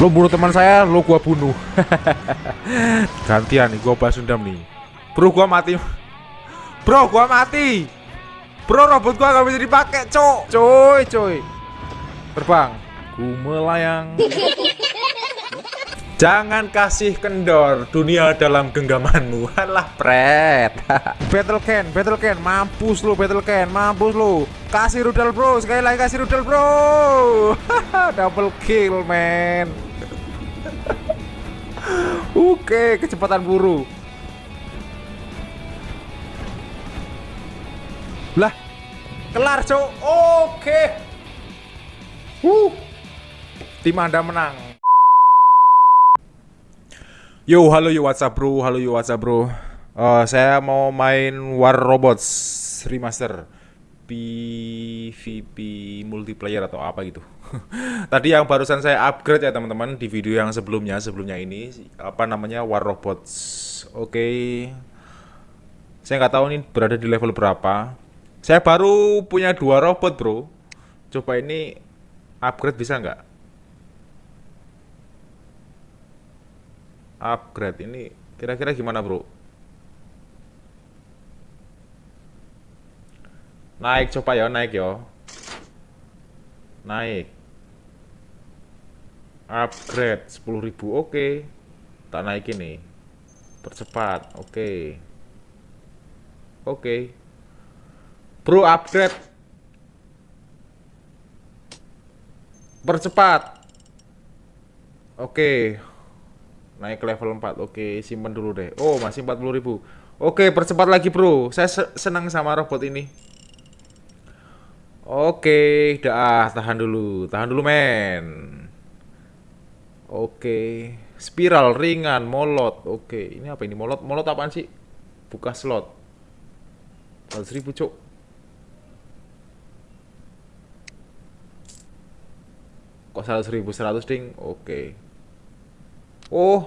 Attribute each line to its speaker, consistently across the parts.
Speaker 1: Lo bunuh teman saya, lo gua bunuh. Gantian nih, gua balas dendam nih. Bro, gua mati. Bro, gua mati. Bro, robot gua gak bisa dipakai, cok. Coy, coy. Terbang. Ku melayang. Jangan kasih kendor dunia dalam genggamanmu. Halah, pret. battle can, battle can, mampus lu battle can, mampus lu. Kasih rudal, Bro. Sekali lagi kasih rudal, Bro. Double kill, man. Oke, kecepatan buru. Lah, kelar, Cok. Oke. Wuh. Tim Anda menang. Yo, halo yo WhatsApp bro, halo yo WhatsApp bro. Uh, saya mau main War Robots remaster PvP multiplayer atau apa gitu. Tadi yang barusan saya upgrade ya teman-teman di video yang sebelumnya, sebelumnya ini apa namanya War Robots. Oke. Okay. Saya nggak tahu ini berada di level berapa. Saya baru punya dua robot bro. Coba ini upgrade bisa nggak? upgrade ini kira-kira gimana bro naik coba ya naik ya naik upgrade 10.000 oke. Tak naik ini percepat oke. Oke. Bro upgrade. Percepat. Oke. Naik ke level 4 oke. Simpan dulu deh. Oh masih 40 ribu. Oke percepat lagi bro. Saya senang sama robot ini. Oke dah tahan dulu. Tahan dulu men oke spiral ringan molot oke ini apa ini molot molot apaan sih buka slot 100 ribu cok kok 100 ribu 100 ding oke Oh.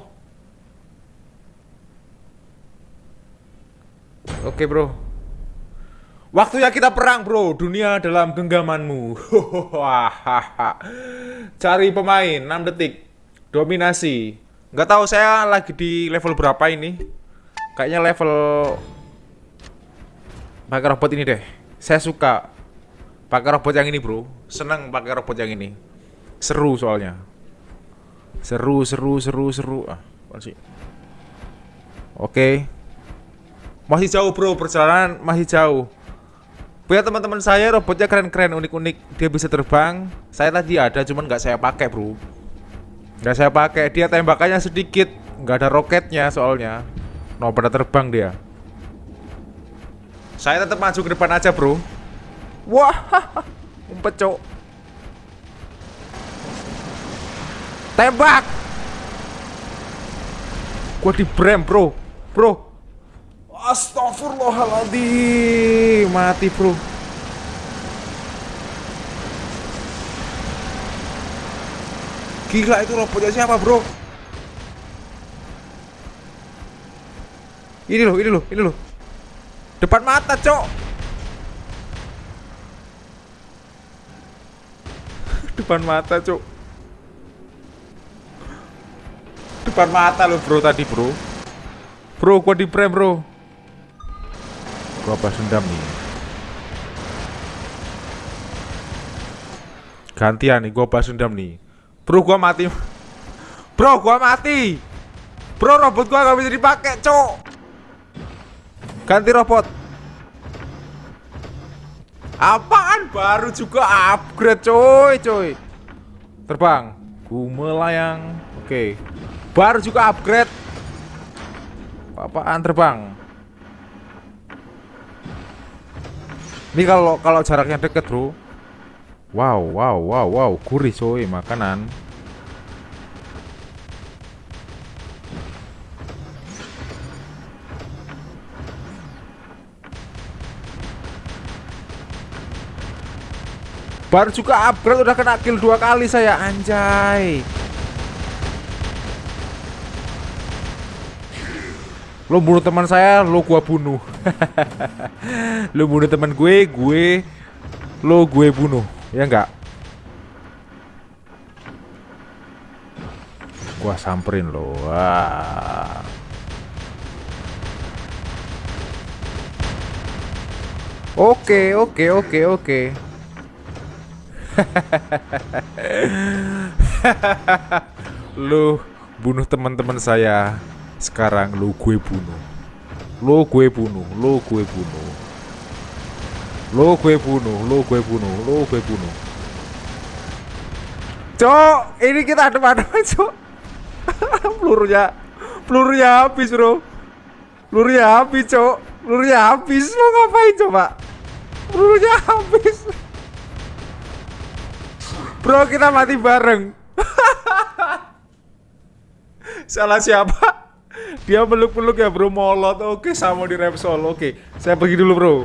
Speaker 1: Oke, Bro. Waktunya kita perang, Bro. Dunia dalam genggamanmu. Cari pemain 6 detik. Dominasi. Nggak tahu saya lagi di level berapa ini. Kayaknya level pakai robot ini deh. Saya suka pakai robot yang ini, Bro. Seneng pakai robot yang ini. Seru soalnya. Seru, seru, seru, seru. Ah, masih. Oke. Masih jauh, Bro. Perjalanan masih jauh. Punya teman-teman saya robotnya keren-keren, unik-unik. Dia bisa terbang. Saya tadi ada, cuman nggak saya pakai, Bro. Nggak saya pakai. Dia tembakannya sedikit, nggak ada roketnya soalnya. No pada terbang dia. Saya tetap maju ke depan aja, Bro. Wah, umpet, cok. Tembak! Gua di brem, bro. Bro. Astagfirullahaladzim. Mati, bro. Gila itu robotnya siapa, bro? Ini loh, ini loh, ini loh. Depan mata, cok. Depan mata, cok. depan mata lo bro tadi bro Bro gua di prem bro Gua apa dendam nih Gantian nih gua balas dendam nih Bro gua mati. Bro gua mati. Bro robot gua gak bisa dipakai cok. Ganti robot. Apaan? Baru juga upgrade coy coy. Terbang. Ku melayang. Oke. Baru juga upgrade. Apaan? Terbang? Ini kalau kalau jaraknya deket, Bro. Wow, wow, wow, wow, gurih coy makanan. Baru juga upgrade udah kena kill dua kali saya anjay. Lo bunuh teman saya, lo gua bunuh. lo bunuh teman gue, gue lo gue bunuh. Ya enggak? Gua samperin lo. Wah. Oke, oke, oke, oke. lu bunuh teman-teman saya. Sekarang lu gue bunuh. Lu gue bunuh, lu gue bunuh. Lu gue bunuh, lu gue bunuh, lu gue bunuh. Cok, ini kita ada mana, Cok? pelurunya pelurunya habis, Bro. Pelurunya habis, Cok. Pelurunya habis. Mau ngapain coba? Pelurunya habis. Bro, kita mati bareng. Salah siapa? Dia peluk-peluk ya, Bro. Molot. Oke, sama di Repsol. Oke, saya pergi dulu, Bro.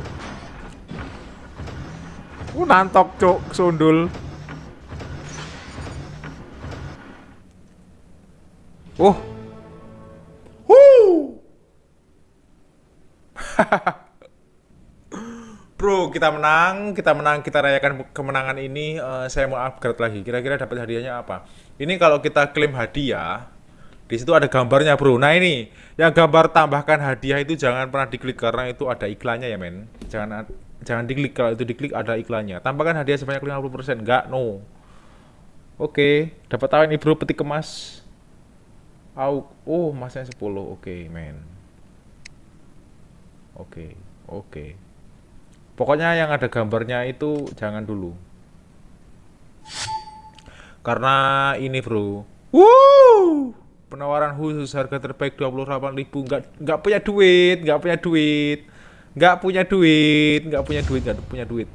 Speaker 1: Uh, nantok, Cok. Sundul. Oh. Huh. Bro, kita menang, kita menang, kita rayakan kemenangan ini. Uh, saya mau upgrade lagi. Kira-kira dapat hadiahnya apa? Ini kalau kita klaim hadiah, di situ ada gambarnya, bro. Nah ini, yang gambar tambahkan hadiah itu jangan pernah diklik karena itu ada iklannya ya, men. Jangan jangan diklik kalau itu diklik ada iklannya. Tambahkan hadiah sebanyak 50%. Enggak, no. Oke, dapat tahu ini bro, petik kemas. Oh, oh masnya 10. Oke, men. Oke, oke. Pokoknya yang ada gambarnya itu jangan dulu. Karena ini bro. Wuh! Penawaran khusus harga terbaik 28.000 nggak nggak punya duit, nggak punya duit. Nggak punya duit, nggak punya duit, nggak punya duit.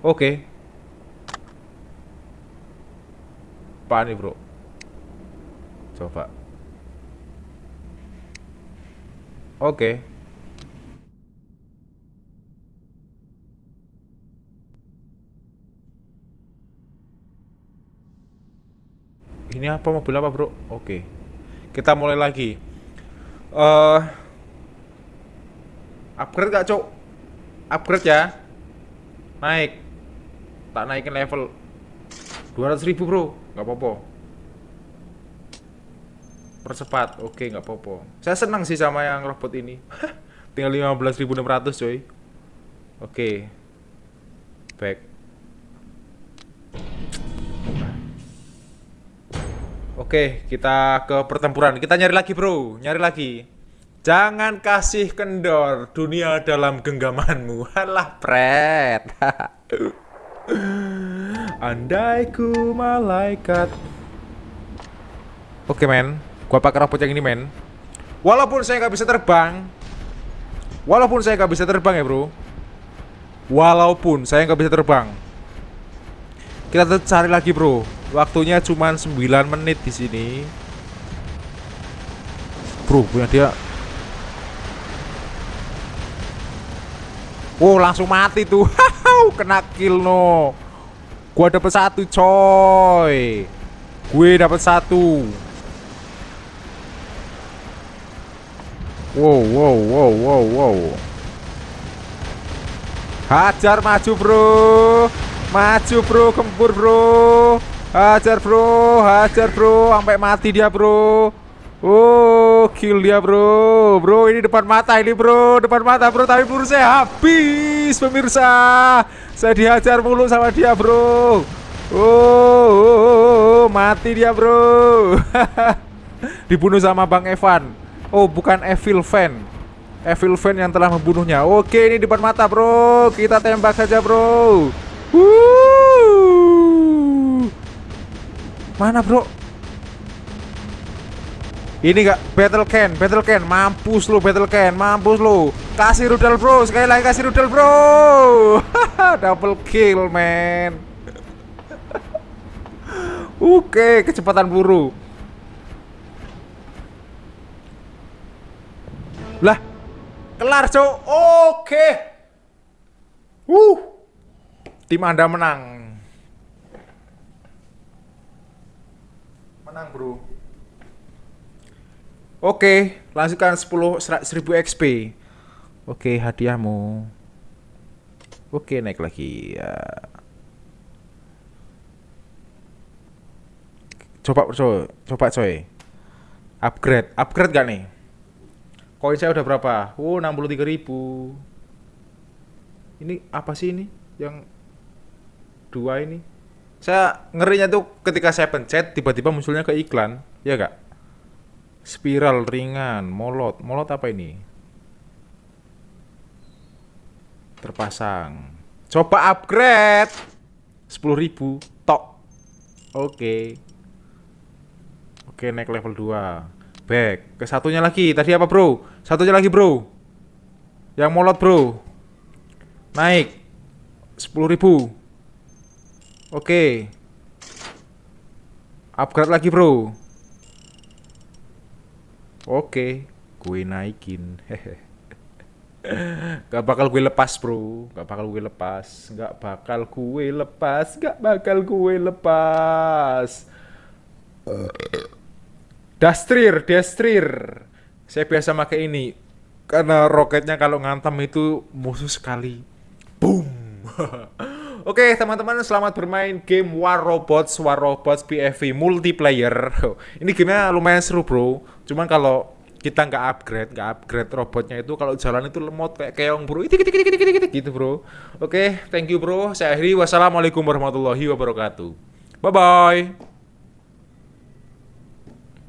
Speaker 1: Oke. Okay. Apa nih bro? Coba. Oke. Ini apa mobil apa, Bro? Oke. Kita mulai lagi. Uh, Upgrade gak, Cok? Upgrade ya. Naik. Tak naikin level 200 ribu, Bro. Gak apa-apa percepat oke nggak apa-apa saya senang sih sama yang robot ini tinggal 15.600 coy oke back Oke, kita ke pertempuran. Kita nyari lagi, bro. Nyari lagi. Jangan kasih kendor dunia dalam genggamanmu. Halah, pret. Andai ku malaikat. Oke, men. Gua pakai robot yang ini men Walaupun saya nggak bisa terbang Walaupun saya nggak bisa terbang ya bro Walaupun saya nggak bisa terbang Kita cari lagi bro Waktunya cuma 9 menit di sini. Bro punya dia. Oh langsung mati tuh. Kena kill no. Gua dapet satu coy. Gue dapet satu. Wow, wow, wow, wow, wow. Hajar maju, Bro. Maju, Bro, gempur, Bro. Hajar, Bro. Hajar, Bro, sampai mati dia, Bro. Oh, kill dia, Bro. Bro, ini depan mata ini, Bro. Depan mata, Bro, tapi peluru saya habis, pemirsa. Saya dihajar mulu sama dia, Bro. Oh, oh, oh, oh, oh. mati dia, Bro. Dibunuh sama Bang Evan. Oh, bukan Evil Fan. Evil Fan yang telah membunuhnya. Oke, ini depan mata, bro. Kita tembak saja, bro. Wuh. Mana, bro? Ini gak battle can, battle can, mampus lo battle can, mampus lo. Kasih rudal bro, sekali lagi kasih rudal bro. Double kill man. Oke, kecepatan peluru. Lah, kelar, Cok. Oke. Uh. Tim Anda menang. Menang, Bro. Oke, lanjutkan 10 1000 XP. Oke, hadiahmu. Oke, naik lagi ya. Coba coy, coba coy. Upgrade, upgrade gak nih? Koin saya udah berapa? Oh, 63 ribu. Ini apa sih ini? Yang dua ini? Saya ngerinya tuh ketika saya pencet tiba-tiba munculnya ke iklan, ya gak? Spiral ringan, molot, molot apa ini? Terpasang. Coba upgrade. 10.000 tok. Oke. Oke, naik level 2. Back. Ke satunya lagi. Tadi apa, Bro? Satunya lagi, Bro. Yang molot, Bro. Naik. 10.000. Oke. Upgrade lagi, Bro. Oke, gue naikin. Gak bakal gue lepas bro. Gak bakal gue lepas. Gak bakal gue lepas. Gak bakal gue lepas. Dastrir Dastrir. Saya biasa pakai ini. Karena roketnya kalau ngantem itu musuh sekali. Boom Oke teman-teman selamat bermain game War Robots War Robots PFV multiplayer. Ini gamenya lumayan seru bro. Cuman kalau kita nggak upgrade nggak upgrade robotnya itu kalau jalan itu lemot kayak keong bro. Itu gitu bro. Oke thank you bro. Saya akhiri. Wassalamualaikum warahmatullahi wabarakatuh. Bye bye